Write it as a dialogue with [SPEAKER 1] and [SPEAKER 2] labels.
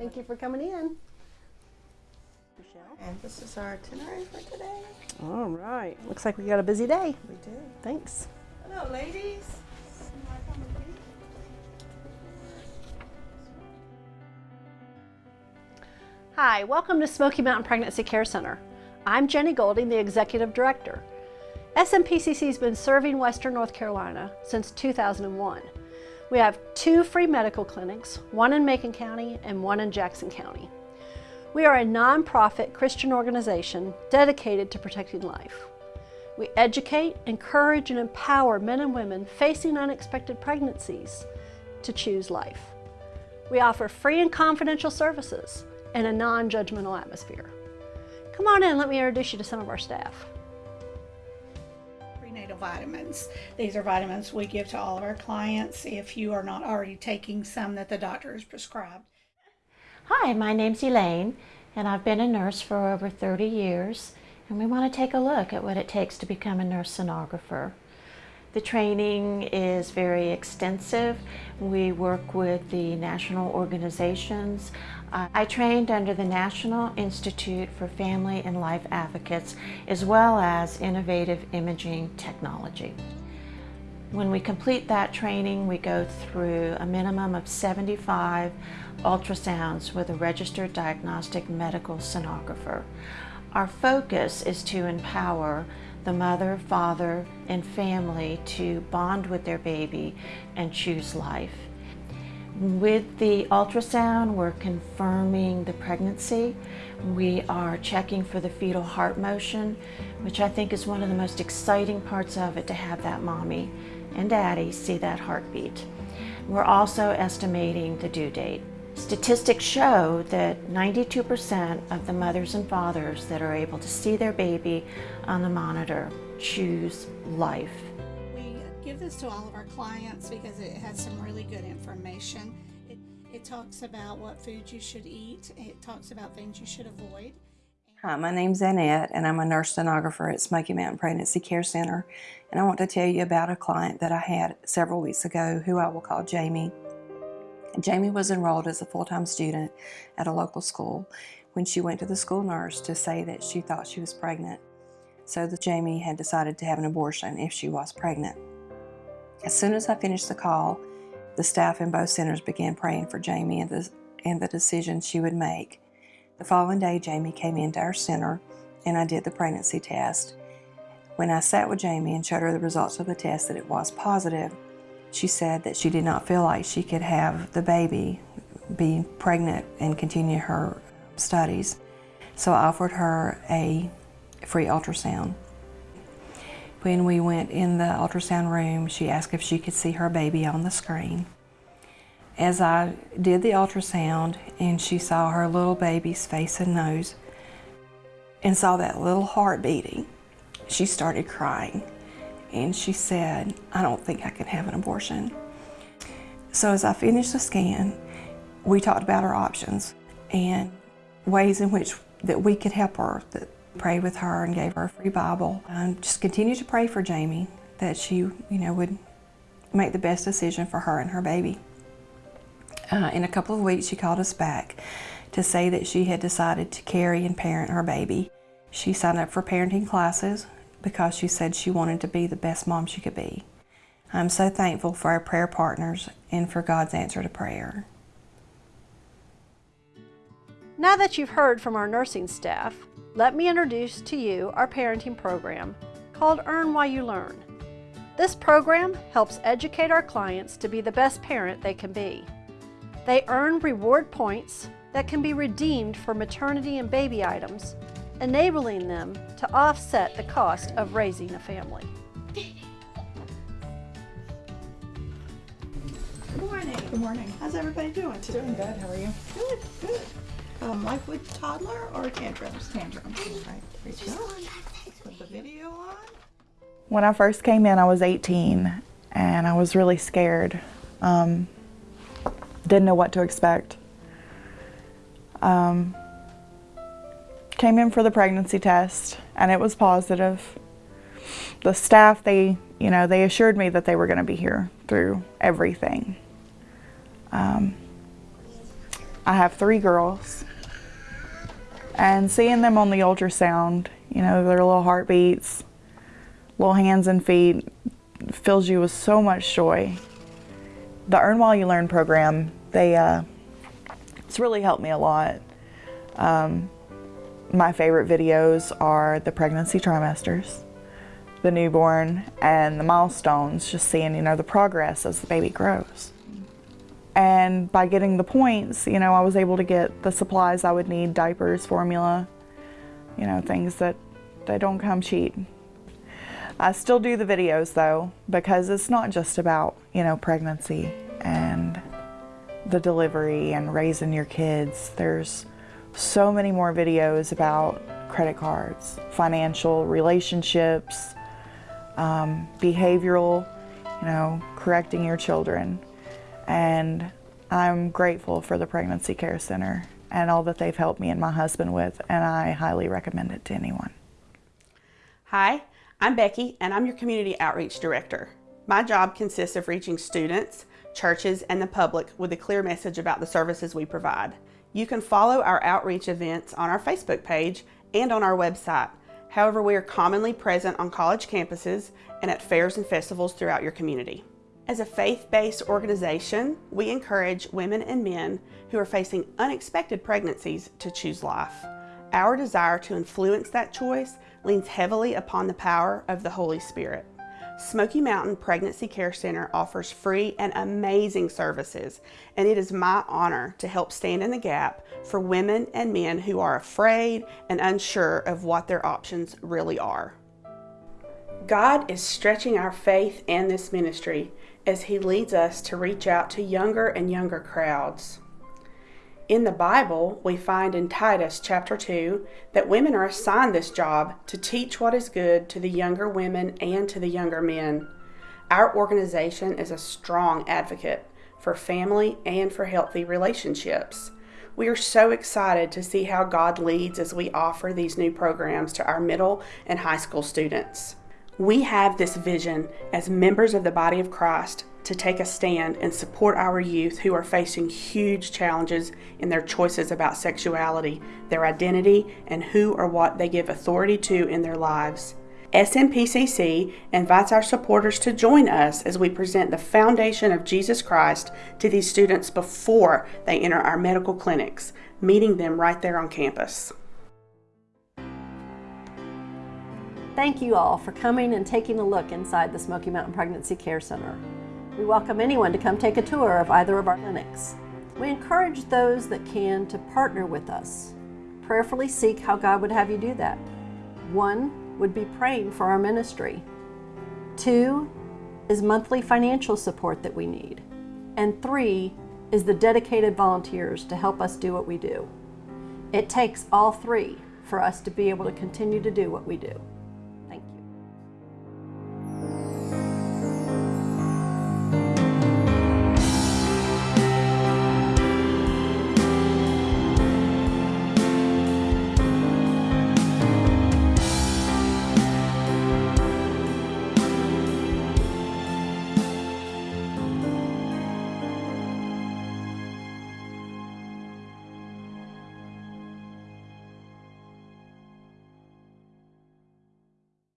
[SPEAKER 1] morning. Good morning. Thank you for coming in. Michelle.
[SPEAKER 2] And this is our itinerary for today.
[SPEAKER 1] All right. Looks like we got a busy day.
[SPEAKER 2] We do.
[SPEAKER 1] Thanks.
[SPEAKER 2] Hello, ladies.
[SPEAKER 1] Hi, welcome to Smoky Mountain Pregnancy Care Center. I'm Jenny Golding, the Executive Director. SMPCC has been serving Western North Carolina since 2001. We have two free medical clinics, one in Macon County and one in Jackson County. We are a nonprofit Christian organization dedicated to protecting life. We educate, encourage, and empower men and women facing unexpected pregnancies to choose life. We offer free and confidential services in a non-judgmental atmosphere. Come on in, let me introduce you to some of our staff.
[SPEAKER 3] Vitamins. These are vitamins we give to all of our clients if you are not already taking some that the doctor has prescribed.
[SPEAKER 4] Hi, my name's Elaine, and I've been a nurse for over 30 years, and we want to take a look at what it takes to become a nurse sonographer. The training is very extensive. We work with the national organizations. Uh, I trained under the National Institute for Family and Life Advocates as well as Innovative Imaging Technology. When we complete that training, we go through a minimum of 75 ultrasounds with a registered diagnostic medical sonographer. Our focus is to empower the mother, father, and family to bond with their baby and choose life. With the ultrasound, we're confirming the pregnancy. We are checking for the fetal heart motion, which I think is one of the most exciting parts of it to have that mommy and daddy see that heartbeat. We're also estimating the due date. Statistics show that 92% of the mothers and fathers that are able to see their baby on the monitor choose life.
[SPEAKER 3] We give this to all of our clients because it has some really good information. It, it talks about what foods you should eat, it talks about things you should avoid.
[SPEAKER 5] Hi, my name's Annette, and I'm a nurse sonographer at Smoky Mountain Pregnancy Care Center. And I want to tell you about a client that I had several weeks ago who I will call Jamie. Jamie was enrolled as a full-time student at a local school when she went to the school nurse to say that she thought she was pregnant. So that Jamie had decided to have an abortion if she was pregnant. As soon as I finished the call, the staff in both centers began praying for Jamie and the, and the decision she would make. The following day, Jamie came into our center and I did the pregnancy test. When I sat with Jamie and showed her the results of the test that it was positive, she said that she did not feel like she could have the baby be pregnant and continue her studies. So I offered her a free ultrasound. When we went in the ultrasound room, she asked if she could see her baby on the screen. As I did the ultrasound and she saw her little baby's face and nose and saw that little heart beating, she started crying and she said, I don't think I can have an abortion. So as I finished the scan, we talked about our options and ways in which that we could help her, that prayed with her and gave her a free Bible. And just continue to pray for Jamie that she, you know, would make the best decision for her and her baby. Uh, in a couple of weeks, she called us back to say that she had decided to carry and parent her baby. She signed up for parenting classes because she said she wanted to be the best mom she could be. I'm so thankful for our prayer partners and for God's answer to prayer.
[SPEAKER 1] Now that you've heard from our nursing staff, let me introduce to you our parenting program called Earn While You Learn. This program helps educate our clients to be the best parent they can be. They earn reward points that can be redeemed for maternity and baby items, enabling them to offset the cost of raising a family.
[SPEAKER 3] Good morning. Good morning. How's everybody doing today?
[SPEAKER 2] Doing good. How are you?
[SPEAKER 3] Good, good. Um, life with toddler or tantrums? Tantrums.
[SPEAKER 2] Right. Great job.
[SPEAKER 3] Put the video on.
[SPEAKER 6] When I first came in, I was 18 and I was really scared. Um, didn't know what to expect. Um, came in for the pregnancy test and it was positive. The staff, they, you know, they assured me that they were going to be here through everything. Um, I have three girls. And seeing them on the ultrasound, you know, their little heartbeats, little hands and feet, fills you with so much joy. The Earn While You Learn program, they, uh, it's really helped me a lot. Um, my favorite videos are the pregnancy trimesters, the newborn, and the milestones, just seeing, you know, the progress as the baby grows. And by getting the points, you know, I was able to get the supplies I would need, diapers, formula, you know, things that they don't come cheap. I still do the videos though, because it's not just about, you know, pregnancy and the delivery and raising your kids. There's so many more videos about credit cards, financial relationships, um, behavioral, you know, correcting your children. And I'm grateful for the Pregnancy Care Center and all that they've helped me and my husband with, and I highly recommend it to anyone.
[SPEAKER 7] Hi, I'm Becky, and I'm your Community Outreach Director. My job consists of reaching students, churches, and the public with a clear message about the services we provide. You can follow our outreach events on our Facebook page and on our website. However, we are commonly present on college campuses and at fairs and festivals throughout your community. As a faith-based organization, we encourage women and men who are facing unexpected pregnancies to choose life. Our desire to influence that choice leans heavily upon the power of the Holy Spirit. Smoky Mountain Pregnancy Care Center offers free and amazing services, and it is my honor to help stand in the gap for women and men who are afraid and unsure of what their options really are. God is stretching our faith and this ministry as He leads us to reach out to younger and younger crowds. In the Bible, we find in Titus chapter 2 that women are assigned this job to teach what is good to the younger women and to the younger men. Our organization is a strong advocate for family and for healthy relationships. We are so excited to see how God leads as we offer these new programs to our middle and high school students. We have this vision as members of the body of Christ to take a stand and support our youth who are facing huge challenges in their choices about sexuality, their identity, and who or what they give authority to in their lives. SMPCC invites our supporters to join us as we present the foundation of Jesus Christ to these students before they enter our medical clinics, meeting them right there on campus.
[SPEAKER 1] Thank you all for coming and taking a look inside the Smoky Mountain Pregnancy Care Center. We welcome anyone to come take a tour of either of our clinics. We encourage those that can to partner with us. Prayerfully seek how God would have you do that. One would be praying for our ministry. Two is monthly financial support that we need. And three is the dedicated volunteers to help us do what we do. It takes all three for us to be able to continue to do what we do.